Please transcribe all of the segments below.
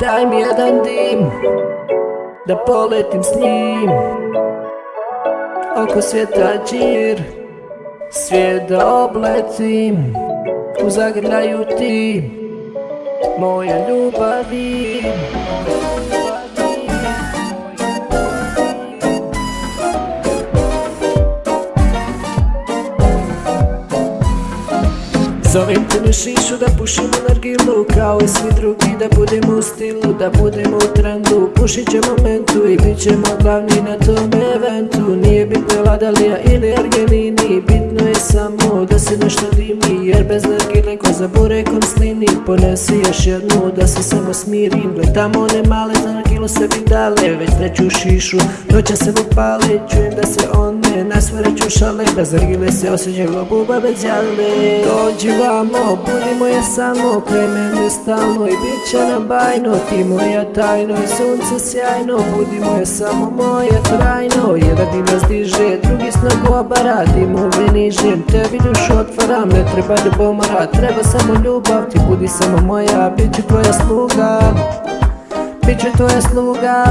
Daj mi jedan dim Da poletim s njim. Oko svijeta džir Svijet da obletim U zagrljaju ti. Moja ljubavi Zovem te na šišu da pušimo nargilu Kao i svi drugi da budemo u stilu Da budemo u trendu. Pušit će momentu i bit ćemo glavni na tom eventu. Nije bitno Ladalija ili Argelini Bitno je samo da se nešto dimi Jer bez nargile ko za burekom slini. Ponesi još jednu da se samo smirim. Gledamo one male za nargilu sebi dale Već treću šišu. Noća se upale Čujem da se one nasvreću šale Bez nargile se osjećaju buba bez jale. Dođi vamo, budimo je samo Kraj mene stalno i bit će nam bajno. Ti moja tajno i sunce sjajno Budimo je samo moje trajno. Jedan dim nas diže, drugi snagu obara Dimove nižem, tebi dušu otvaram Ne treba ljubomora, treba samo ljubav Ti budi samo moja, bit ću tvoja sluga Bit ću tvoja sluga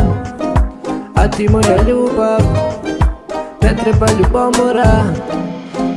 A ti moja ljubav. Ne treba ljubomora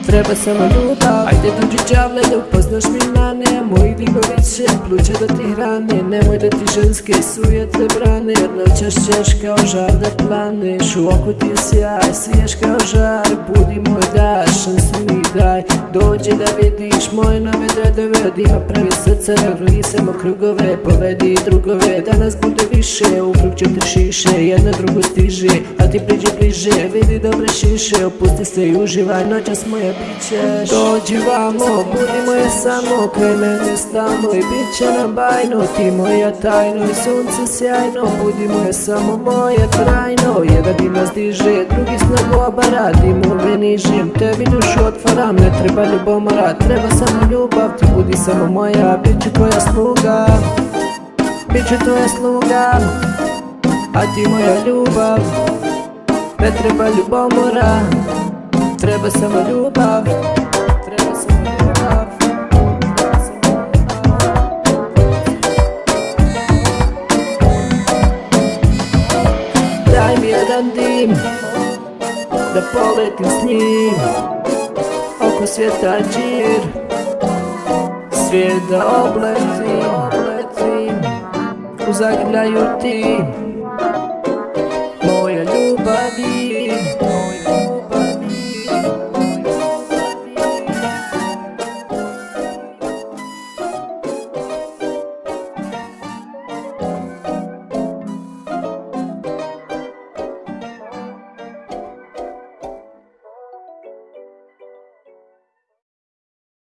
Treba samo ljubav Ajde dođi džavle da upoznaš mi mane Moji digoviće pluće da ti hrane. Nemoj da ti ženske sujete brane Jer noćas ćeš kao žar da planeš U oku ti sjaj, siješ kao žar Budi moj daš, šansu mi daj. Dođi da vidiš moje nove dredove Od ima pravi srce, vrli samo krugove Povedi drugove, danas bude više U krug četiri šiše, jedna drugu stiže A ti priđi bliže, vidi dobre šiše Opusti se i uživaj, noćas moja bićeš. Dođi vamo, budi moje samo Kraj mene stalno i bit će nam bajno. Ti moja tajno i sunce sjajno Budi moje samo moje trajno. Jedan dim nas diže, drugi snagu obara. Dimove nižem, tebi dušu otvaram Ne treba ljubomora, treba samo ljubav Ti budi samo moja, bit ću tvoja sluga. Bit ću tvoja sluga A ti moja ljubav. Ne treba ljubomora Treba samo ljubav Daj mi jedan dim Da poletim s njim. Oko svijeta džir Svijet da obletim